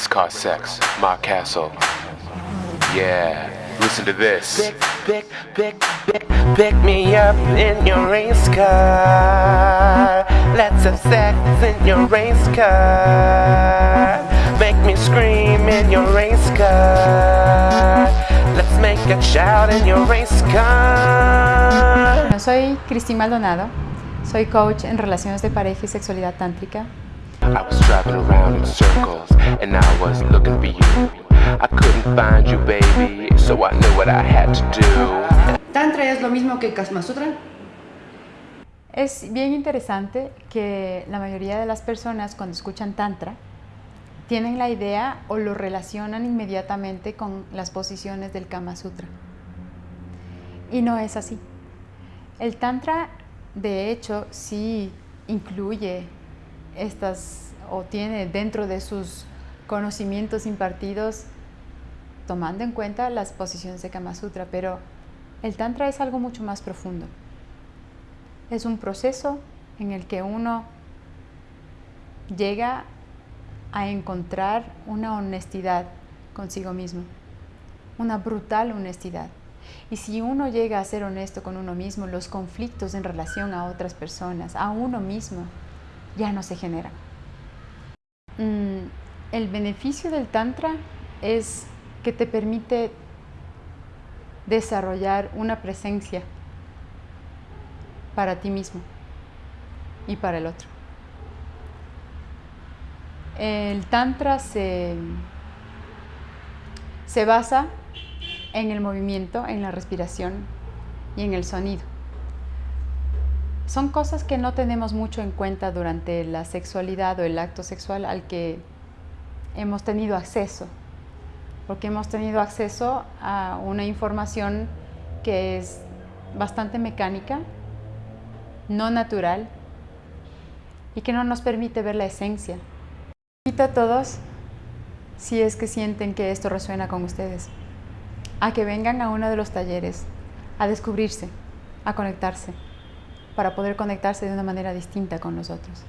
race car sex, my castle. Yeah, listen to this. Pick, pick, pick, pick, pick me up in your race car. Let's have sex in your race car. Make me scream in your race car. Let's make a shout in your race car. Soy Cristín Maldonado, soy coach en relaciones de pareja y sexualidad tántrica. I was driving around in circles and I was looking for you. I couldn't find you, baby, so I knew what I had to do. ¿Tantra es lo mismo que Kama Sutra? Es bien interesante que la mayoría de las personas cuando escuchan Tantra tienen la idea o lo relacionan inmediatamente con las posiciones del Kama Sutra. Y no es así. El Tantra, de hecho, sí incluye estas o tiene dentro de sus conocimientos impartidos tomando en cuenta las posiciones de Kama Sutra, pero el Tantra es algo mucho más profundo. Es un proceso en el que uno llega a encontrar una honestidad consigo mismo, una brutal honestidad. Y si uno llega a ser honesto con uno mismo, los conflictos en relación a otras personas, a uno mismo, ya no se generan. Mm, el beneficio del Tantra es que te permite desarrollar una presencia para ti mismo y para el otro. El Tantra se, se basa en el movimiento, en la respiración y en el sonido. Son cosas que no tenemos mucho en cuenta durante la sexualidad o el acto sexual al que hemos tenido acceso, porque hemos tenido acceso a una información que es bastante mecánica, no natural y que no nos permite ver la esencia. Invito a todos, si es que sienten que esto resuena con ustedes, a que vengan a uno de los talleres, a descubrirse, a conectarse, para poder conectarse de una manera distinta con nosotros.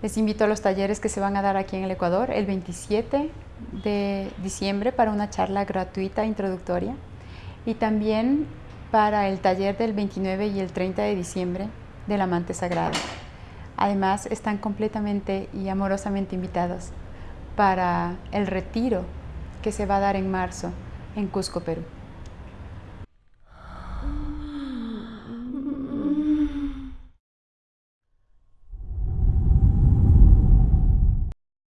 Les invito a los talleres que se van a dar aquí en el Ecuador el 27 de diciembre para una charla gratuita introductoria y también para el taller del 29 y el 30 de diciembre del Amante Sagrado. Además, están completamente y amorosamente invitados para el retiro que se va a dar en marzo en Cusco, Perú.